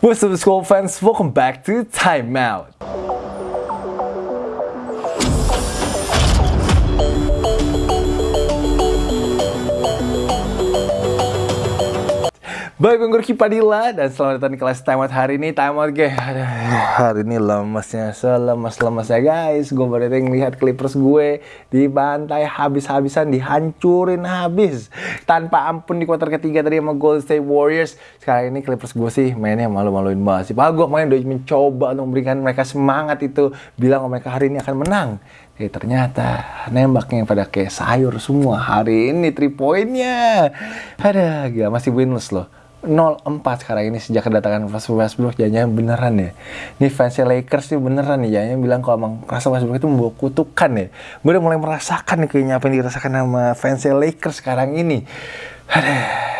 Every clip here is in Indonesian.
What's up school fans, welcome back to Time Baik, gue Gurki Padilla dan selamat datang di kelas Time Out hari ini. Time Out, guys. Hari ini lemesnya, selemes-lemesnya guys. Gue baru ngelihat Clippers gue dibantai habis-habisan, dihancurin habis. Tanpa ampun di kuarter ketiga tadi sama Golden State Warriors. Sekarang ini Clippers gue sih mainnya malu-maluin banget sih. Padahal gue main udah mencoba untuk memberikan mereka semangat itu. Bilang mereka hari ini akan menang. Eh ternyata nembaknya pada kayak sayur semua hari ini 3 poinnya. Ada gak masih winless loh. 0-4 sekarang ini sejak kedatangan Westbrook jangan beneran ya. Ini fansnya Lakers sih beneran nih jangan bilang kalau emang Russell Westbrook itu membawa kutukan ya. Gue udah mulai merasakan kayaknya apa yang dirasakan sama fansnya Lakers sekarang ini. Aduh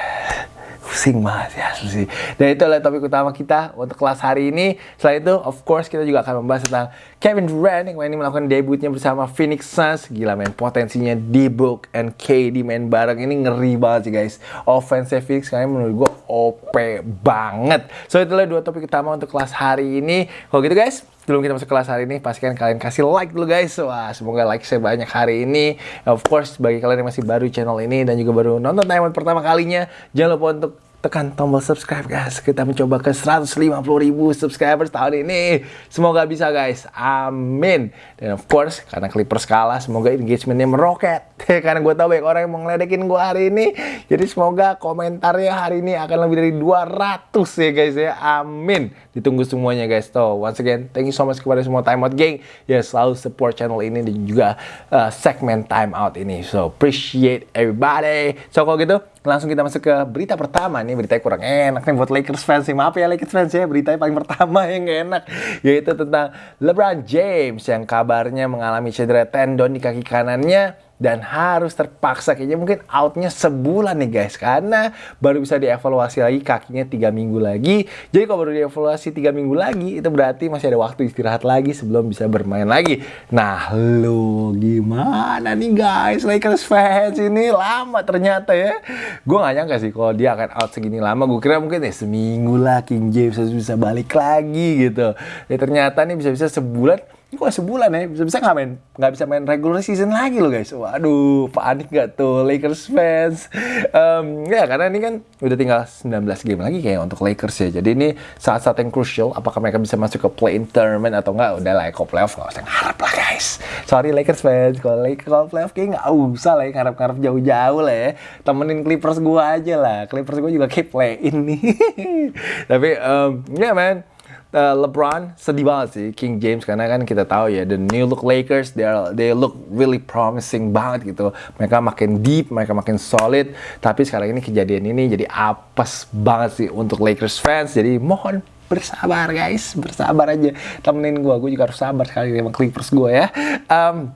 pusing banget ya sih. Dan itu adalah topik utama kita untuk kelas hari ini. Selain itu, of course kita juga akan membahas tentang Kevin Durant yang ini melakukan debutnya bersama Phoenix Suns. Gila main potensinya D-Book and KD main bareng ini ngeri banget sih guys. Offense Phoenix kayaknya menurut gue OP banget. So itulah dua topik utama untuk kelas hari ini. Kalau gitu guys, sebelum kita masuk kelas hari ini, pastikan kalian kasih like dulu guys. Wah, semoga like saya banyak hari ini. Of course, bagi kalian yang masih baru channel ini dan juga baru nonton Diamond pertama kalinya, jangan lupa untuk tekan tombol subscribe guys. Kita mencoba ke 150 ribu subscribers tahun ini. Semoga bisa guys. Amin. Dan of course karena Clippers kalah semoga engagementnya meroket. Karena gue tau banyak orang yang mau ngeledekin gue hari ini. Jadi semoga komentarnya hari ini akan lebih dari 200 ya guys ya. Amin. Ditunggu semuanya guys. So once again thank you so much kepada semua time out gang ya selalu support channel ini dan juga uh, segmen time out ini. So appreciate everybody. So kalau gitu langsung kita masuk ke berita pertama nih beritanya kurang enak nih buat Lakers fans sih. Maaf ya Lakers fans ya beritanya paling pertama yang gak enak yaitu tentang LeBron James yang kabarnya mengalami cedera tendon di kaki kanannya dan harus terpaksa kayaknya mungkin outnya sebulan nih guys. Karena baru bisa dievaluasi lagi kakinya tiga minggu lagi. Jadi kalau baru dievaluasi tiga minggu lagi itu berarti masih ada waktu istirahat lagi sebelum bisa bermain lagi. Nah lo gimana nih guys? Lakers fans ini lama ternyata ya. Gue gak nyangka sih kalau dia akan out segini lama. Gue kira mungkin ya seminggu lah King James harus bisa balik lagi gitu. Ya ternyata nih bisa-bisa sebulan ini kok sebulan ya, bisa-bisa nggak main, nggak bisa main regular season lagi loh guys. Waduh, panik gak tuh Lakers fans? Um, ya karena ini kan udah tinggal 19 game lagi kayak untuk Lakers ya. Jadi ini saat-saat yang crucial, apakah mereka bisa masuk ke play-in tournament atau enggak? Udah lah, kalau playoff nggak usah ngarep lah guys. Sorry Lakers fans, kalau Lakers kalau playoff kayak nggak usah lah ya, ngarep-ngarep jauh-jauh lah ya. Temenin Clippers gua aja lah. Clippers gua juga kayak play-in nih. Tapi um, ya yeah, man, uh, LeBron sedih banget sih King James. Karena kan kita tahu ya the new look Lakers they are, they look really promising banget gitu. Mereka makin deep mereka makin solid. Tapi sekarang ini kejadian ini jadi apes banget sih untuk Lakers fans. Jadi mohon bersabar guys. Bersabar aja. Temenin gue gue juga harus sabar sekali sama Clippers gue ya. Um,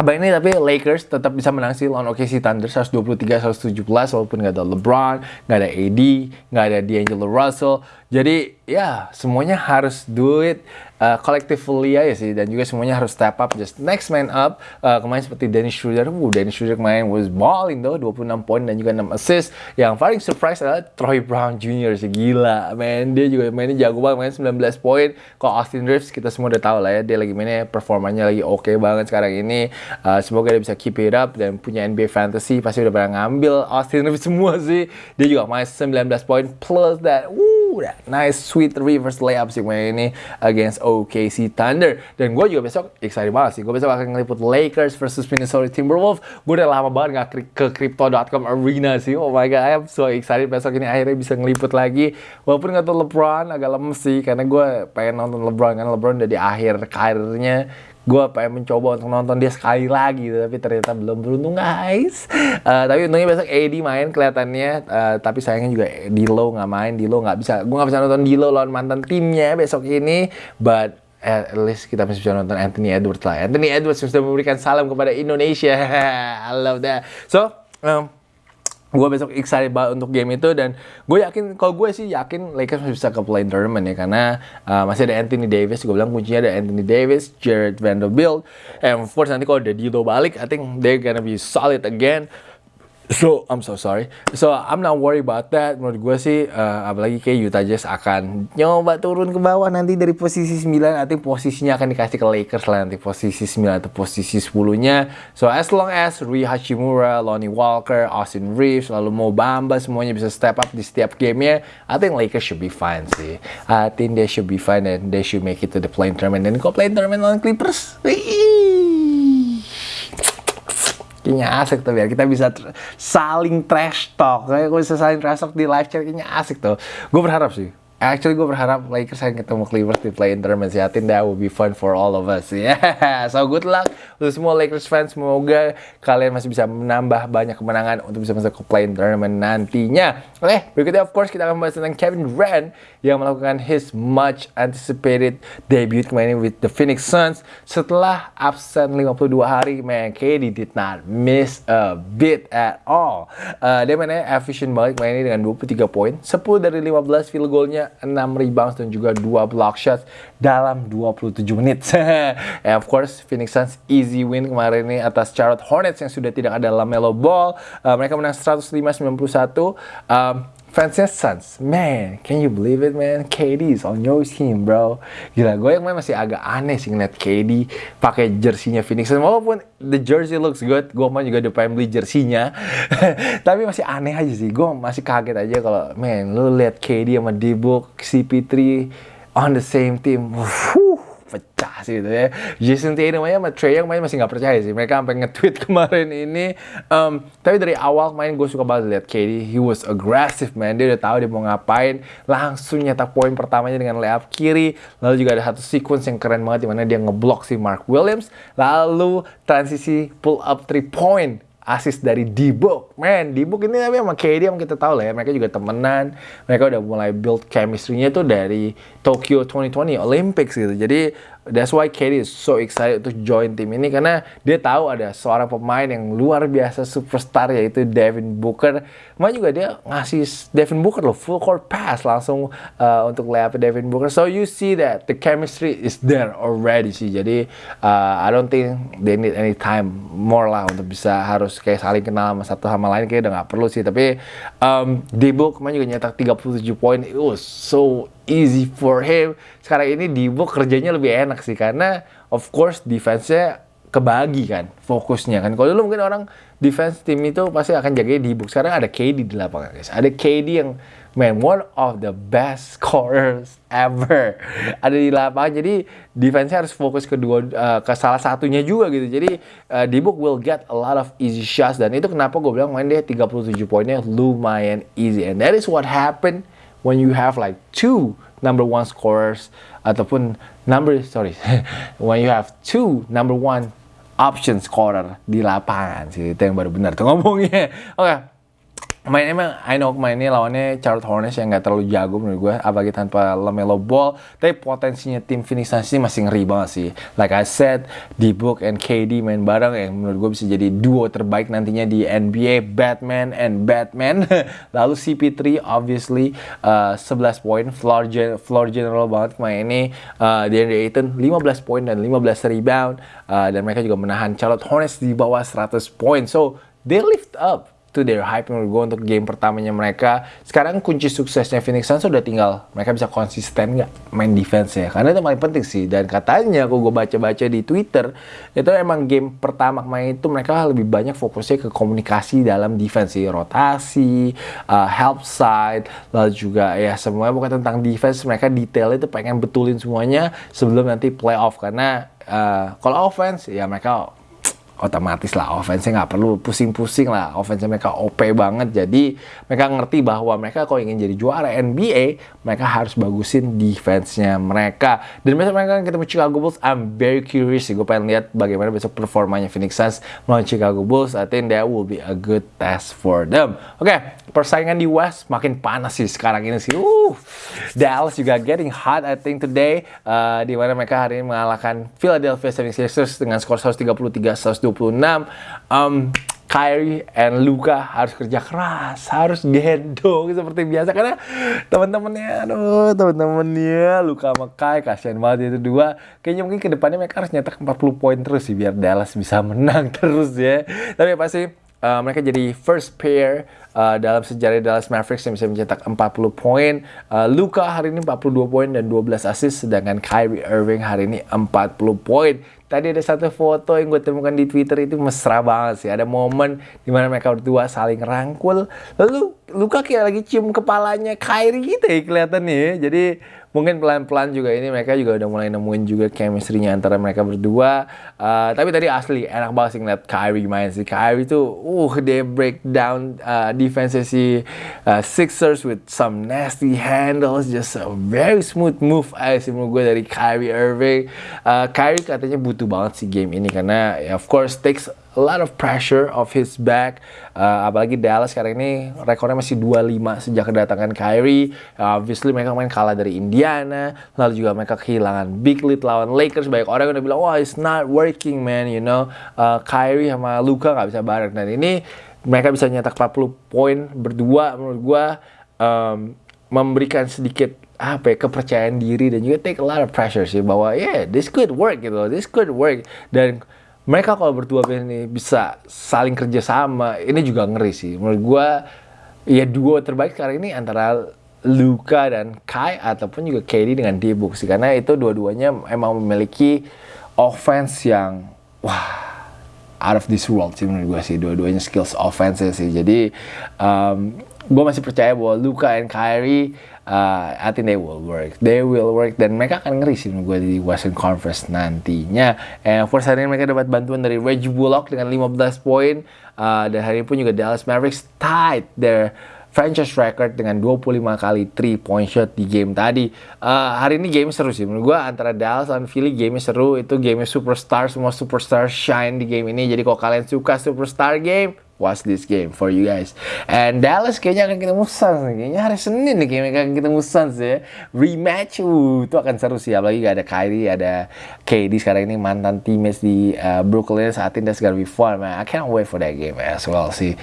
Abang ini tapi Lakers tetap bisa menang sih lawan OKC Thunder 123-117 walaupun nggak ada LeBron, nggak ada AD, nggak ada D'Angelo Russell. Jadi ya semuanya harus do it uh, collectively aja sih dan juga semuanya harus step up. Just next man up uh, kemarin seperti Dennis Schroeder. Uh, Dennis Schroeder kemarin was balling though 26 poin dan juga 6 assist. Yang paling surprise adalah Troy Brown Jr. sih gila. Man dia juga mainnya jago banget main 19 poin. Kalau Austin Reeves kita semua udah tahu lah ya dia lagi mainnya performanya lagi oke okay banget sekarang ini. Uh, semoga dia bisa keep it up dan punya NBA fantasy pasti udah pernah ngambil Austin Reeves semua sih. Dia juga main 19 poin plus that. Woo that nice sweet reverse layup sih main ini against OKC Thunder. Dan gue juga besok excited banget sih. Gue besok akan ngeliput Lakers versus Minnesota Timberwolves. Gue udah lama banget gak ke crypto.com arena sih. Oh my god, I am so excited besok ini akhirnya bisa ngeliput lagi. Walaupun gak tau LeBron agak lemes sih. Karena gue pengen nonton LeBron. Karena LeBron udah di akhir karirnya gue pengen mencoba untuk nonton dia sekali lagi tapi ternyata belum beruntung guys. Uh, tapi untungnya besok AD main kelihatannya. Uh, tapi sayangnya juga Dilo nggak main. Dilo nggak bisa gue nggak bisa nonton Dilo lawan mantan timnya besok ini. But at least kita masih bisa nonton Anthony Edwards lah. Anthony Edwards sudah memberikan salam kepada Indonesia. I love that. So um, gue besok excited banget untuk game itu dan gue yakin kalau gue sih yakin Lakers masih bisa ke play tournament ya karena uh, masih ada Anthony Davis gue bilang kuncinya ada Anthony Davis, Jared Vanderbilt and of course nanti kalau ada Dilo balik I think they're gonna be solid again So, I'm so sorry. So, I'm not worried about that. Menurut gue sih, uh, apalagi kayak Utah Jazz akan nyoba turun ke bawah nanti dari posisi 9. Nanti posisinya akan dikasih ke Lakers lah nanti posisi 9 atau posisi 10-nya. So, as long as Rui Hachimura, Lonnie Walker, Austin Reeves, lalu Mo Bamba semuanya bisa step up di setiap gamenya, I think Lakers should be fine sih. I think they should be fine and they should make it to the playing tournament. Dan kok playing tournament lawan Clippers? Wih kayaknya asik tuh biar kita bisa saling trash talk. Kayak gue bisa saling trash talk di live chat kayaknya asik tuh. Gue berharap sih Actually gue berharap Lakers yang ketemu Clippers di play-in tournament sih. Think that would be fun for all of us. Yeah. So good luck untuk semua Lakers fans. Semoga kalian masih bisa menambah banyak kemenangan untuk bisa masuk ke play-in tournament nantinya. Oke, okay, berikutnya of course kita akan membahas tentang Kevin Durant yang melakukan his much anticipated debut kemarin with the Phoenix Suns setelah absen 52 hari. Man, KD did not miss a bit at all. Uh, dia mainnya efficient banget kemarin dengan 23 poin, 10 dari 15 field goalnya 6 rebounds dan juga 2 block shots dalam 27 menit. And of course, Phoenix Suns easy win kemarin ini atas Charlotte Hornets yang sudah tidak ada LaMelo Ball. Uh, mereka menang 105-91. Um, fansnya Suns, man, can you believe it, man? KD is on your team, bro. Gila, gue yang masih agak aneh sih ngeliat KD pakai jersinya Phoenix. Walaupun the jersey looks good, gue mah juga udah pengen beli jersinya. Tapi masih aneh aja sih. Gue masih kaget aja kalau, man, lu lihat KD sama D-Book, CP3 on the same team. Wuh, pecah sih gitu ya. Jason Tatum aja sama Trey Young main masih nggak percaya sih. Mereka sampai nge-tweet kemarin ini. Um, tapi dari awal main gue suka banget lihat KD. He was aggressive man. Dia udah tahu dia mau ngapain. Langsung nyetak poin pertamanya dengan layup kiri. Lalu juga ada satu sequence yang keren banget di mana dia ngeblok si Mark Williams. Lalu transisi pull up three point asis dari D-Book. Man, D-Book ini tapi sama KD yang kita tahu lah ya, mereka juga temenan. Mereka udah mulai build chemistry-nya tuh dari Tokyo 2020 Olympics gitu. Jadi That's why KD is so excited to join tim ini karena dia tahu ada seorang pemain yang luar biasa superstar yaitu Devin Booker. Cuma juga dia ngasih Devin Booker loh full court pass langsung uh, untuk layup Devin Booker. So you see that the chemistry is there already sih. Jadi uh, I don't think they need any time more lah untuk bisa harus kayak saling kenal sama satu sama lain kayak udah nggak perlu sih. Tapi um, D-Book kemarin juga nyetak 37 poin. It was so easy for him. Sekarang ini Dibo kerjanya lebih enak sih karena of course defense-nya kebagi kan fokusnya kan. Kalau dulu mungkin orang defense tim itu pasti akan jaga Dibo. Sekarang ada KD di lapangan guys. Ada KD yang man one of the best scorers ever ada di lapangan jadi defense harus fokus ke dua uh, ke salah satunya juga gitu jadi uh, Dibo will get a lot of easy shots dan itu kenapa gue bilang main dia 37 poinnya lumayan easy and that is what happened when you have like two number one scorers at the ataupun number sorry when you have two number one option scorer di lapangan sih itu yang baru benar tuh ngomongnya. Oke okay main emang I know main ini lawannya Charlotte Hornets yang nggak terlalu jago menurut gue apalagi tanpa Lamelo Ball. Tapi potensinya tim Phoenix Suns ini masih ngeri banget sih. Like I said D-Book and KD main bareng yang menurut gue bisa jadi duo terbaik nantinya di NBA Batman and Batman. Lalu CP3 obviously uh, 11 poin. Floor, gen floor general banget main ini uh, DeAndre Ayton 15 poin dan 15 rebound. Uh, dan mereka juga menahan Charlotte Hornets di bawah 100 poin. So they lift up itu their hype menurut gue untuk game pertamanya mereka. Sekarang kunci suksesnya Phoenix Suns sudah tinggal mereka bisa konsisten nggak main defense ya. Karena itu paling penting sih. Dan katanya aku gue baca-baca di Twitter itu emang game pertama main itu mereka lebih banyak fokusnya ke komunikasi dalam defense sih, rotasi, uh, help side, lalu juga ya semuanya bukan tentang defense. Mereka detail itu pengen betulin semuanya sebelum nanti playoff karena uh, kalau offense ya mereka otomatis lah offense-nya nggak perlu pusing-pusing lah offense mereka OP banget. Jadi mereka ngerti bahwa mereka kalau ingin jadi juara NBA mereka harus bagusin defense-nya mereka. Dan besok mereka akan ketemu Chicago Bulls. I'm very curious sih gue pengen lihat bagaimana besok performanya Phoenix Suns melawan Chicago Bulls. I think that will be a good test for them. Oke okay, persaingan di West makin panas sih sekarang ini sih. Uh, Dallas juga getting hot I think today. Uh, di mana mereka hari ini mengalahkan Philadelphia 76ers dengan skor 133 120 26 um, Kyrie and Luka harus kerja keras, harus gendong seperti biasa karena teman-temannya, aduh teman-temannya Luka sama Kai kasihan banget itu dua. Kayaknya mungkin ke depannya mereka harus nyetak 40 poin terus sih biar Dallas bisa menang terus ya. Tapi pasti uh, mereka jadi first pair uh, dalam sejarah Dallas Mavericks yang bisa mencetak 40 poin. Uh, Luka hari ini 42 poin dan 12 assist, sedangkan Kyrie Irving hari ini 40 poin. Tadi ada satu foto yang gue temukan di Twitter itu mesra banget sih. Ada momen di mana mereka berdua saling rangkul. Lalu Luka kayak lagi cium kepalanya Kyrie gitu ya kelihatannya ya. Jadi mungkin pelan-pelan juga ini mereka juga udah mulai nemuin juga chemistry-nya antara mereka berdua. Uh, tapi tadi asli enak banget sih ngeliat Kyrie main sih. Kyrie tuh, uh, dia break down uh, defense si uh, Sixers with some nasty handles, just a very smooth move aja sih menurut gue dari Kyrie Irving. Uh, Kyrie katanya butuh banget sih game ini karena ya, of course takes a lot of pressure of his back. Uh, apalagi Dallas sekarang ini rekornya masih 25 sejak kedatangan Kyrie. Uh, obviously mereka main kalah dari Indiana. Lalu juga mereka kehilangan big lead lawan Lakers. Banyak orang yang udah bilang, wah it's not working man, you know. Uh, Kyrie sama Luka nggak bisa bareng. Dan ini mereka bisa nyetak 40 poin berdua menurut gua um, memberikan sedikit apa ya, kepercayaan diri dan juga take a lot of pressure sih bahwa yeah this could work gitu this could work dan mereka kalau berdua ini bisa saling kerja sama ini juga ngeri sih. Menurut gue ya duo terbaik sekarang ini antara Luka dan Kai ataupun juga KD dengan Debuk sih. Karena itu dua-duanya emang memiliki offense yang wah out of this world sih menurut gue sih. Dua-duanya skills offense sih. Jadi um, gue masih percaya bahwa Luka dan Kyrie uh, I think they will work. They will work dan mereka akan ngeri sih gue di Western Conference nantinya. And course hari ini mereka dapat bantuan dari Reggie Bullock dengan 15 poin uh, dan hari ini pun juga Dallas Mavericks tied their franchise record dengan 25 kali 3 point shot di game tadi. Uh, hari ini game seru sih menurut gue antara Dallas dan Philly game seru itu game superstar semua superstar shine di game ini. Jadi kalau kalian suka superstar game watch this game for you guys. And Dallas kayaknya akan ketemu Suns. Kayaknya hari Senin nih kayaknya akan ketemu Suns ya. Rematch, uh, itu akan seru sih. Apalagi gak ada Kyrie, ada KD sekarang ini mantan teammates di uh, Brooklyn. Saat ini that's gonna be man. I can't wait for that game as well sih.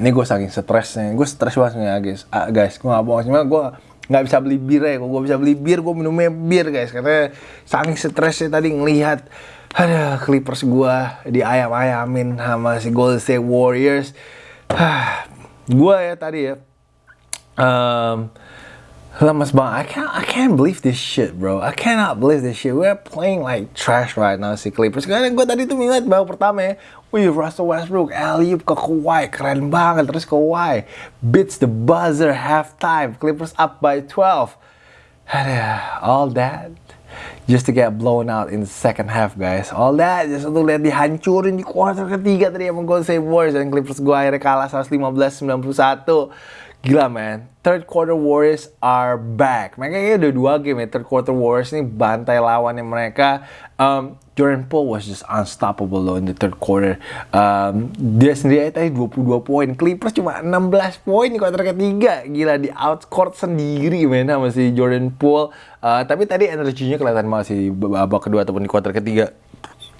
Ini gue saking stresnya, gue stres banget nih guys. Ah, guys, gue gak bohong, cuma gue nggak bisa beli bir ya. Kalau gue bisa beli bir, gue minumnya bir guys. Karena saking stresnya tadi ngelihat ada Clippers gue di ayam-ayamin sama si Golden State Warriors. gue ya tadi ya. Um, lemas banget. I can't, I can't believe this shit, bro. I cannot believe this shit. We're playing like trash right now si Clippers. Karena gue tadi tuh ngeliat babak pertama ya. Wih, Russell Westbrook, alley ke Kawhi, keren banget. Terus Kawhi beats the buzzer halftime. Clippers up by 12. All that just to get blown out in the second half, guys. All that just untuk lihat dihancurin di quarter ketiga tadi sama Golden State Warriors dan Clippers gue akhirnya kalah 115-91. Gila man, third quarter Warriors are back. Mereka kayaknya udah dua game ya, third quarter Warriors ini bantai lawannya mereka. Um, Jordan Poole was just unstoppable loh in the third quarter. Um, dia sendiri aja tadi 22 poin. Clippers cuma 16 poin di quarter ketiga. Gila di outscored sendiri men sama si Jordan Poole. Uh, tapi tadi energinya kelihatan banget sih babak kedua ataupun di quarter ketiga.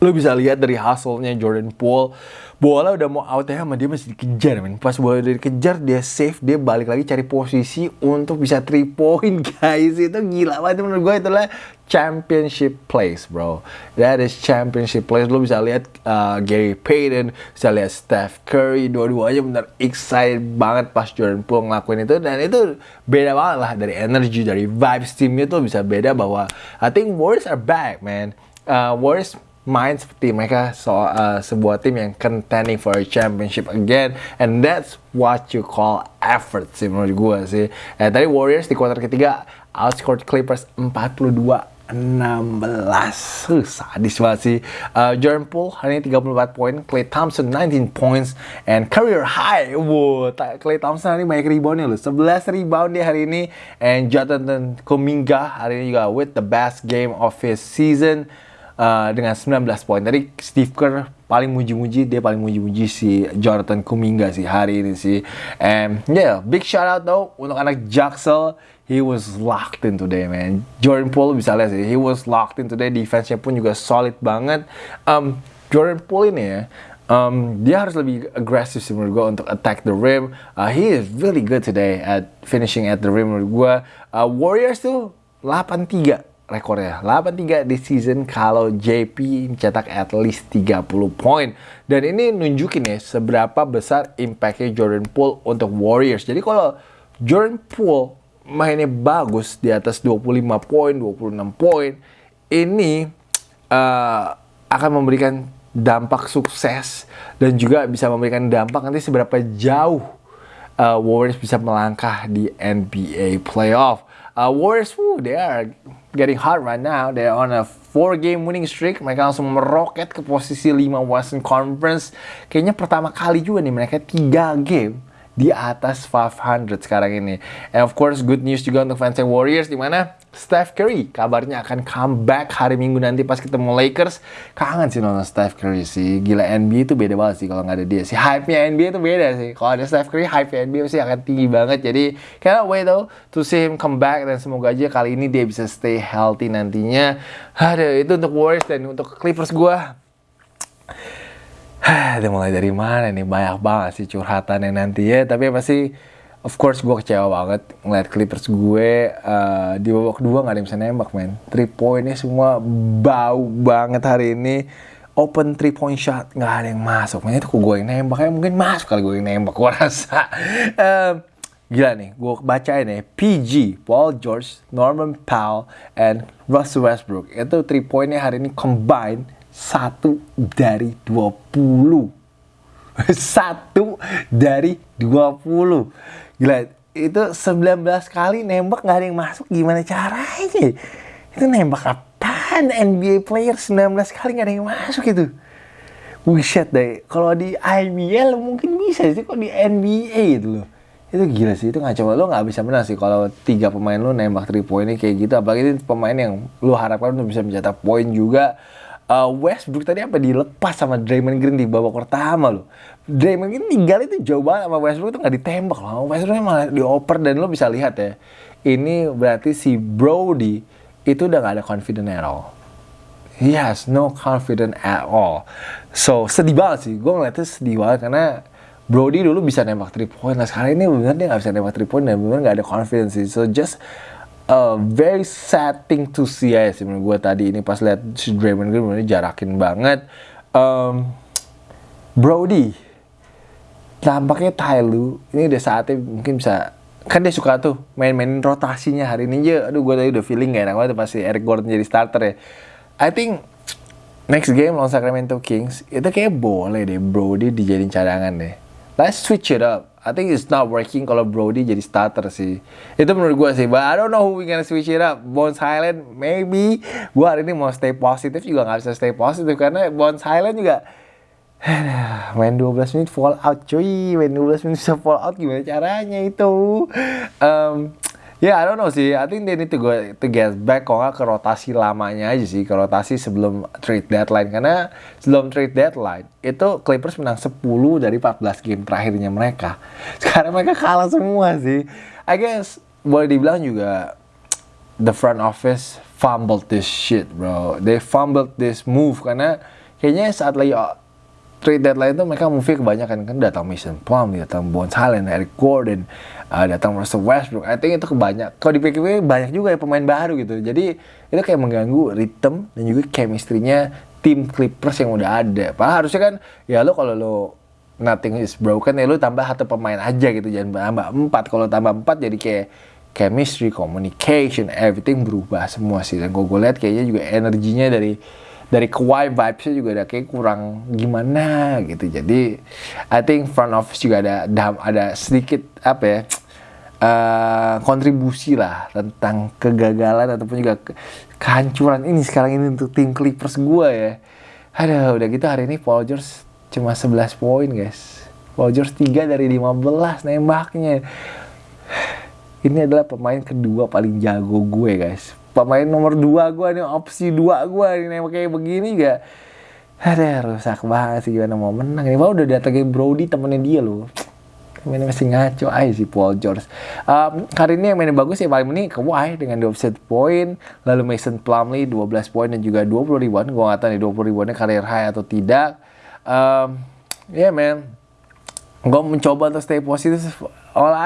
Lo bisa lihat dari hasilnya Jordan Poole. Bola udah mau out ya sama dia masih dikejar men. Pas bola udah dikejar dia save dia balik lagi cari posisi untuk bisa three point guys. Itu gila banget menurut gue itulah championship place bro. That is championship place. Lo bisa lihat uh, Gary Payton bisa lihat Steph Curry dua-duanya benar excited banget pas Jordan Poole ngelakuin itu. Dan itu beda banget lah dari energy dari vibes timnya tuh bisa beda bahwa I think Warriors are back man. Uh, Warriors main seperti mereka so, uh, sebuah tim yang contending for a championship again. And that's what you call effort sih menurut gue sih. Eh, tadi Warriors di kuarter ketiga outscored Clippers 42 16 uh, sadis banget sih. Uh, Jordan Poole hari ini 34 poin. Clay Thompson 19 points. And career high wow Clay Thompson hari ini banyak reboundnya loh. 11 rebound dia hari ini. And Jonathan Kuminga hari ini juga with the best game of his season Uh, dengan 19 poin. Tadi Steve Kerr paling muji-muji, dia paling muji-muji si Jonathan Kuminga sih hari ini sih. And yeah, big shout out though untuk anak Jaxel. He was locked in today, man. Jordan Poole bisa lihat sih, he was locked in today. Defense-nya pun juga solid banget. Um, Jordan Poole ini ya, um, dia harus lebih agresif sih menurut gue untuk attack the rim. Uh, he is really good today at finishing at the rim menurut gue. Uh, Warriors tuh 8-3 rekornya 8-3 di season kalau JP mencetak at least 30 poin. Dan ini nunjukin ya seberapa besar impactnya Jordan Poole untuk Warriors. Jadi kalau Jordan Poole mainnya bagus di atas 25 poin 26 poin ini uh, akan memberikan dampak sukses dan juga bisa memberikan dampak nanti seberapa jauh uh, Warriors bisa melangkah di NBA playoff. Uh, Warriors, woo, they are getting hot right now. They're on a four game winning streak. Mereka langsung meroket ke posisi 5 Western Conference. Kayaknya pertama kali juga nih mereka 3 game di atas 500 sekarang ini. And of course, good news juga untuk fans Warriors di mana Steph Curry kabarnya akan comeback hari Minggu nanti pas ketemu Lakers. Kangen sih nonton Steph Curry sih. Gila NBA itu beda banget sih kalau nggak ada dia. Si hype-nya NBA itu beda sih. Kalau ada Steph Curry, hype NBA pasti akan tinggi banget. Jadi cannot wait though to see him come back dan semoga aja kali ini dia bisa stay healthy nantinya. Ada itu untuk Warriors dan untuk Clippers gua. Dia mulai dari mana nih? Banyak banget sih curhatannya nanti ya. Tapi pasti of course gue kecewa banget ngeliat Clippers. Gue uh, di babak kedua nggak ada yang bisa nembak men three pointnya semua bau banget hari ini. Open three point shot nggak ada yang masuk makanya itu gue yang nembak ya? Mungkin masuk kali gue yang nembak gue rasa. Uh, gila nih gue bacain ya. PG Paul George Norman Powell and Russell Westbrook. Itu three pointnya hari ini combine satu dari 20 satu dari 20 Gila, itu 19 kali nembak nggak ada yang masuk gimana caranya? Itu nembak apaan NBA player 19 kali nggak ada yang masuk itu? Buset deh, kalau di IBL mungkin bisa sih, kok di NBA itu loh. Itu gila sih, itu ngaco lo nggak bisa menang sih kalau tiga pemain lo nembak 3 poinnya kayak gitu. Apalagi itu pemain yang lo harapkan untuk bisa mencetak poin juga uh, Westbrook tadi apa dilepas sama Draymond Green di babak pertama loh. Draymond Green tinggal itu jauh banget sama Westbrook itu nggak ditembak loh. Westbrook malah dioper dan lo bisa lihat ya. Ini berarti si Brody itu udah gak ada confident at all. He has no confidence at all. So sedih banget sih. Gue ngeliatnya sedih banget karena Brody dulu bisa nembak 3 point. Nah sekarang ini bener dia gak bisa nembak 3 point dan bener gak ada confidence sih. So just a very sad thing to see ya sih menurut gue tadi ini pas lihat si Draymond Green ini jarakin banget um, Brody tampaknya Tyloo ini udah saatnya mungkin bisa kan dia suka tuh main-mainin rotasinya hari ini aja aduh gue tadi udah feeling gak enak banget pasti Eric Gordon jadi starter ya I think next game lawan Sacramento Kings itu kayak boleh deh Brody dijadiin cadangan deh let's switch it up I think it's not working kalau Brody jadi starter sih. Itu menurut gue sih. But I don't know who we gonna switch it up. Bones Highland, maybe. Gue hari ini mau stay positif juga nggak bisa stay positif karena Bones Highland juga main 12 menit fall out cuy. Main 12 menit bisa fall out gimana caranya itu? Um, Ya, yeah, I don't know sih. I think they need to go to get back kok nggak ke rotasi lamanya aja sih, ke rotasi sebelum trade deadline. Karena sebelum trade deadline itu Clippers menang 10 dari 14 game terakhirnya mereka. Sekarang mereka kalah semua sih. I guess boleh dibilang juga the front office fumbled this shit, bro. They fumbled this move karena kayaknya saat lagi trade deadline itu mereka move kebanyakan kan datang Mason Plumlee, datang Bones Highland, Eric Gordon, uh, datang Russell Westbrook. I think itu kebanyak. Kalau di PKW banyak juga ya pemain baru gitu. Jadi itu kayak mengganggu rhythm dan juga chemistry-nya tim Clippers yang udah ada. Padahal harusnya kan ya lo kalau lo nothing is broken ya lo tambah satu pemain aja gitu jangan tambah empat. Kalau tambah empat jadi kayak chemistry, communication, everything berubah semua sih. Dan gue lihat kayaknya juga energinya dari dari Kawhi vibesnya juga ada kayak kurang gimana gitu. Jadi I think front office juga ada ada sedikit apa ya uh, kontribusi lah tentang kegagalan ataupun juga ke, kehancuran ini sekarang ini untuk tim Clippers gue ya. Ada udah gitu hari ini Paul George cuma 11 poin guys. Paul George 3 dari 15 nembaknya. Ini adalah pemain kedua paling jago gue guys pemain nomor dua gue nih opsi dua gue nih kayak begini gak? Ada rusak banget sih gimana mau menang ini. Udah datangin Brody temennya dia loh. Mainnya masih ngaco aja sih Paul George. Um, hari ini yang mainnya bagus ya paling ini Kawhi dengan 27 poin lalu Mason Plumlee 12 poin dan juga 20 ribuan. Gue gak tau nih 20 ribuannya karir high atau tidak. Um, yeah man gue mencoba untuk stay positif. All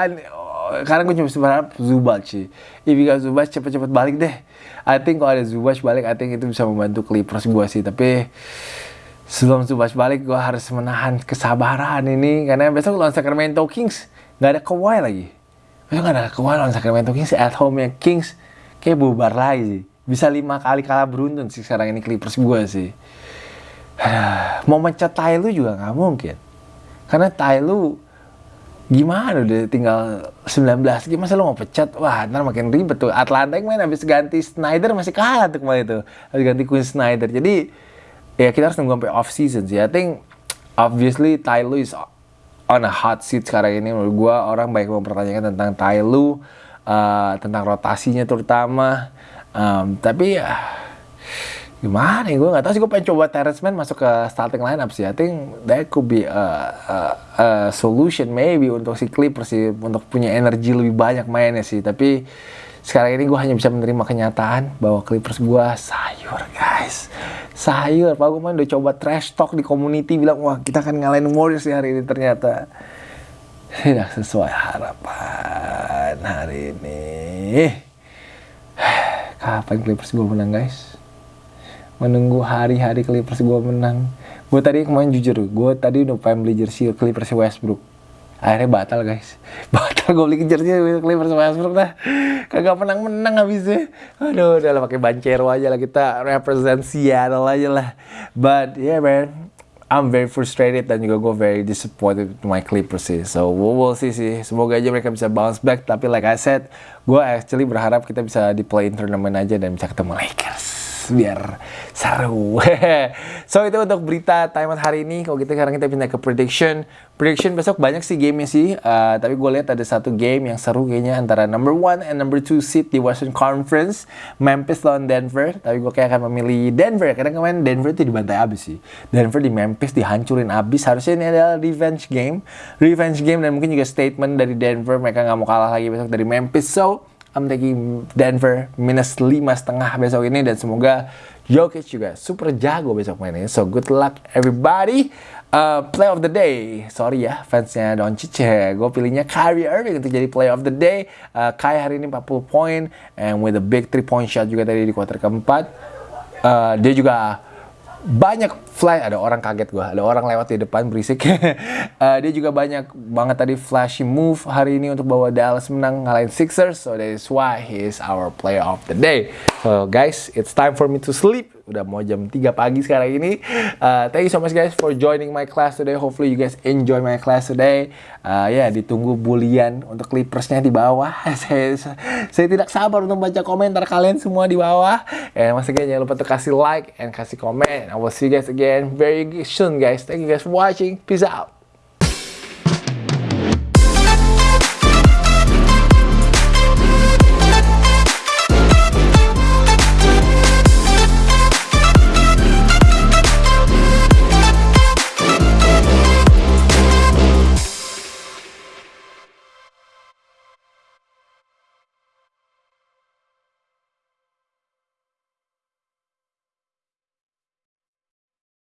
karena gue cuma berharap Zubac sih. If got Zubac cepet-cepet balik deh. I think kalau ada Zubac balik I think itu bisa membantu Clippers gue sih. Tapi sebelum Zubac balik gue harus menahan kesabaran ini. Karena besok lawan Sacramento Kings nggak ada Kawhi lagi. Besok nggak ada Kawhi lawan Sacramento Kings at home ya Kings. Kayak bubar lagi sih. Bisa lima kali kalah beruntun sih sekarang ini Clippers gue sih. Mau mencet Tai lu juga nggak mungkin. Karena Tai lu gimana udah tinggal 19 gimana lu mau pecat? Wah ntar makin ribet tuh. Atlanta main habis ganti Snyder masih kalah tuh kemarin itu habis ganti Quinn Snyder. Jadi ya kita harus nunggu sampai off season sih. I think obviously Tai Lu is on a hot seat sekarang ini. Menurut gue orang baik mempertanyakan tentang Tai Lu uh, tentang rotasinya terutama. Um, tapi ya gimana ya gue nggak tahu sih gue pengen coba Terrence Mann masuk ke starting lineup sih. I think that could be a, a, a solution maybe untuk si Clippers sih untuk punya energi lebih banyak mainnya sih. Tapi sekarang ini gue hanya bisa menerima kenyataan bahwa Clippers gue sayur guys. Sayur. Pak main udah coba trash talk di community bilang wah kita akan ngalahin Warriors hari ini ternyata. Tidak sesuai harapan hari ini. Kapan Clippers gue menang guys menunggu hari-hari Clippers gue menang. Gue tadi kemarin jujur, gue tadi udah pengen beli jersey Clippers Westbrook. Akhirnya batal guys. Batal gue beli jersey Clippers Westbrook dah. Kagak menang-menang habisnya. Aduh, udah lah pakai bancero aja lah kita represent Seattle aja lah. But yeah man, I'm very frustrated dan juga gue very disappointed with my Clippers sih. So we will see sih. Semoga aja mereka bisa bounce back. Tapi like I said, gue actually berharap kita bisa di play in aja dan bisa ketemu Lakers biar seru. so itu untuk berita time out hari ini. Kalau gitu sekarang kita pindah ke prediction. Prediction besok banyak sih gamenya sih. Uh, tapi gue lihat ada satu game yang seru kayaknya antara number one and number two seed di Western Conference. Memphis lawan Denver. Tapi gue kayak akan memilih Denver. Karena kemarin Denver itu dibantai abis sih. Denver di Memphis dihancurin abis. Harusnya ini adalah revenge game. Revenge game dan mungkin juga statement dari Denver. Mereka nggak mau kalah lagi besok dari Memphis. So, I'm taking Denver minus lima setengah besok ini dan semoga Jokic juga super jago besok mainnya. So good luck everybody. Uh, play of the day, sorry ya fansnya Doncic ya. Gue pilihnya Kyrie Irving untuk jadi play of the day. Uh, Kai hari ini 40 poin and with a big three point shot juga tadi di kuarter keempat. Uh, dia juga banyak flash ada orang kaget gue ada orang lewat di depan berisik uh, dia juga banyak banget tadi flashy move hari ini untuk bawa Dallas menang ngalahin Sixers so that is why he is our player of the day so guys it's time for me to sleep udah mau jam 3 pagi sekarang ini. Uh, thank you so much guys for joining my class today. Hopefully you guys enjoy my class today. Uh, ya yeah, ditunggu bulian untuk Clippersnya di bawah. saya, saya tidak sabar untuk baca komentar kalian semua di bawah. And once again jangan lupa untuk kasih like and kasih komen. I will see you guys again very soon guys. Thank you guys for watching. Peace out.